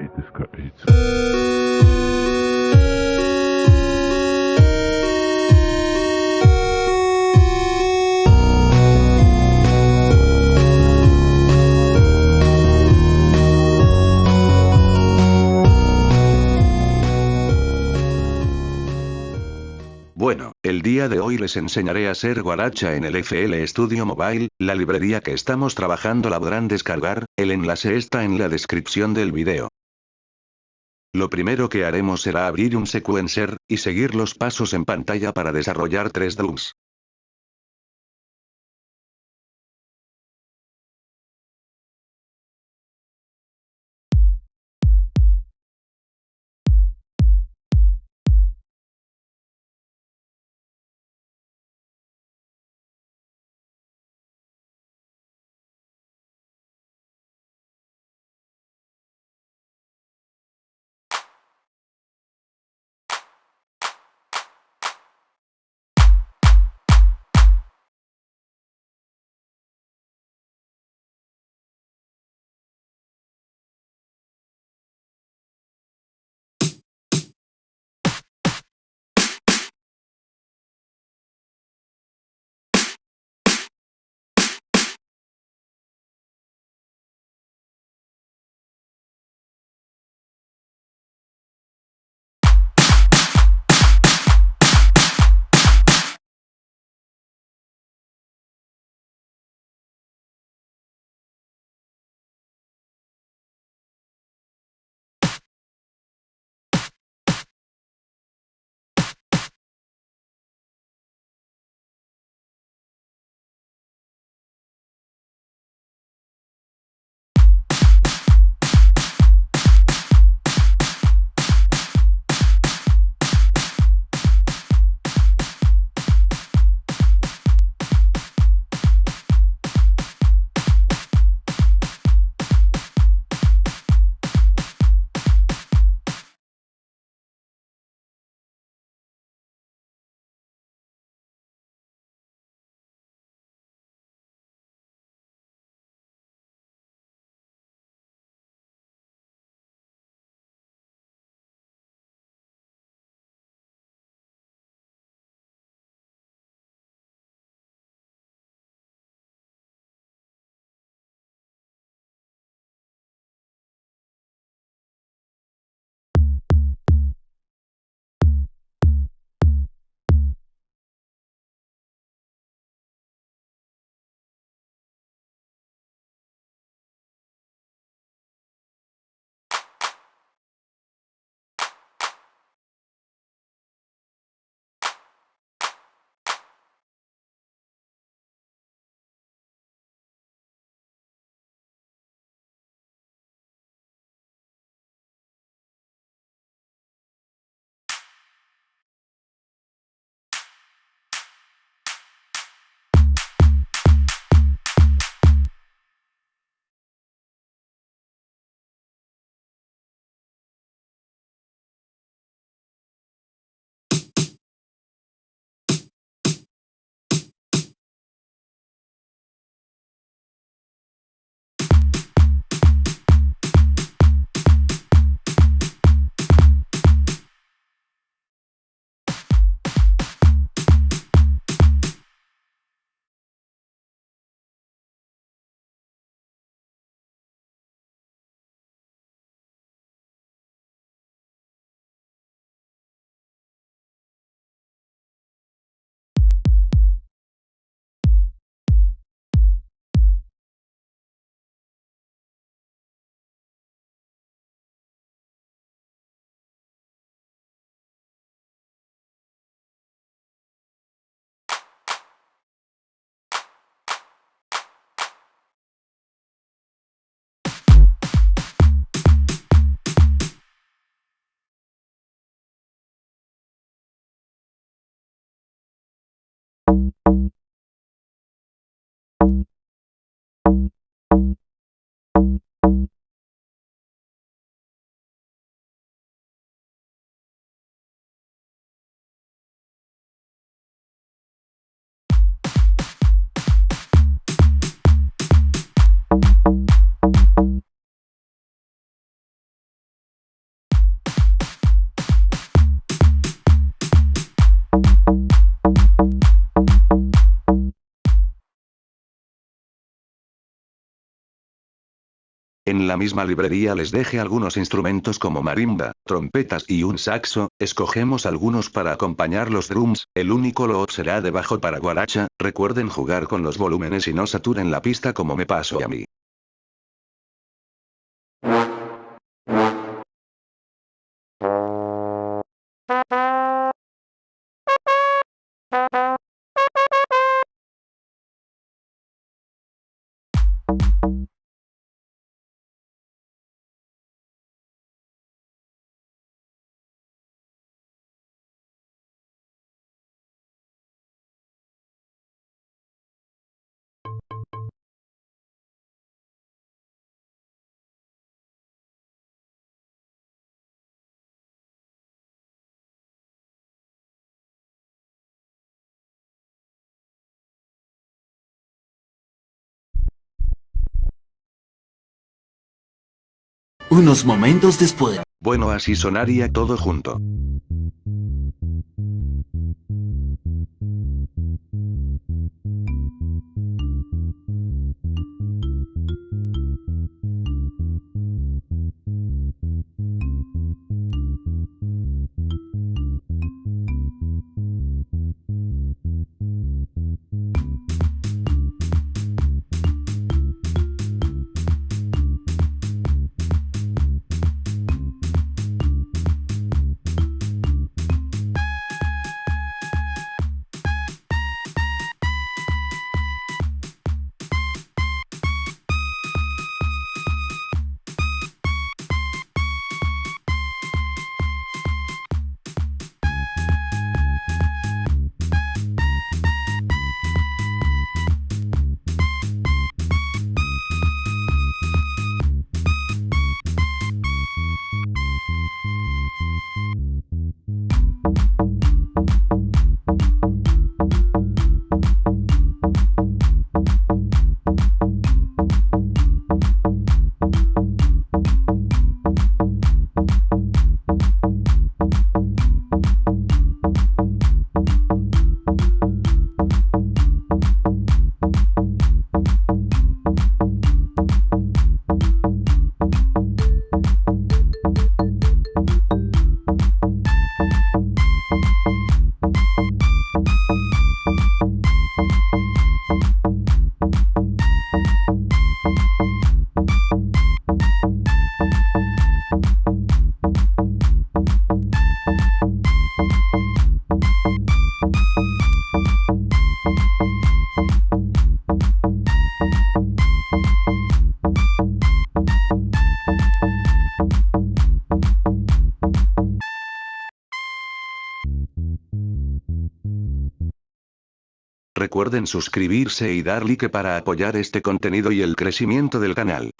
Ithaca 8. Bueno, el día de hoy les enseñaré a hacer guaracha en el FL Studio Mobile, la librería que estamos trabajando la podrán descargar, el enlace está en la descripción del video. Lo primero que haremos será abrir un sequencer, y seguir los pasos en pantalla para desarrollar tres drums. En la misma librería les dejé algunos instrumentos como marimba, trompetas y un saxo, escogemos algunos para acompañar los drums, el único loop será de bajo para guaracha, recuerden jugar con los volúmenes y no saturen la pista como me pasó a mí. Unos momentos después. Bueno así sonaría todo junto. Recuerden suscribirse y dar like para apoyar este contenido y el crecimiento del canal.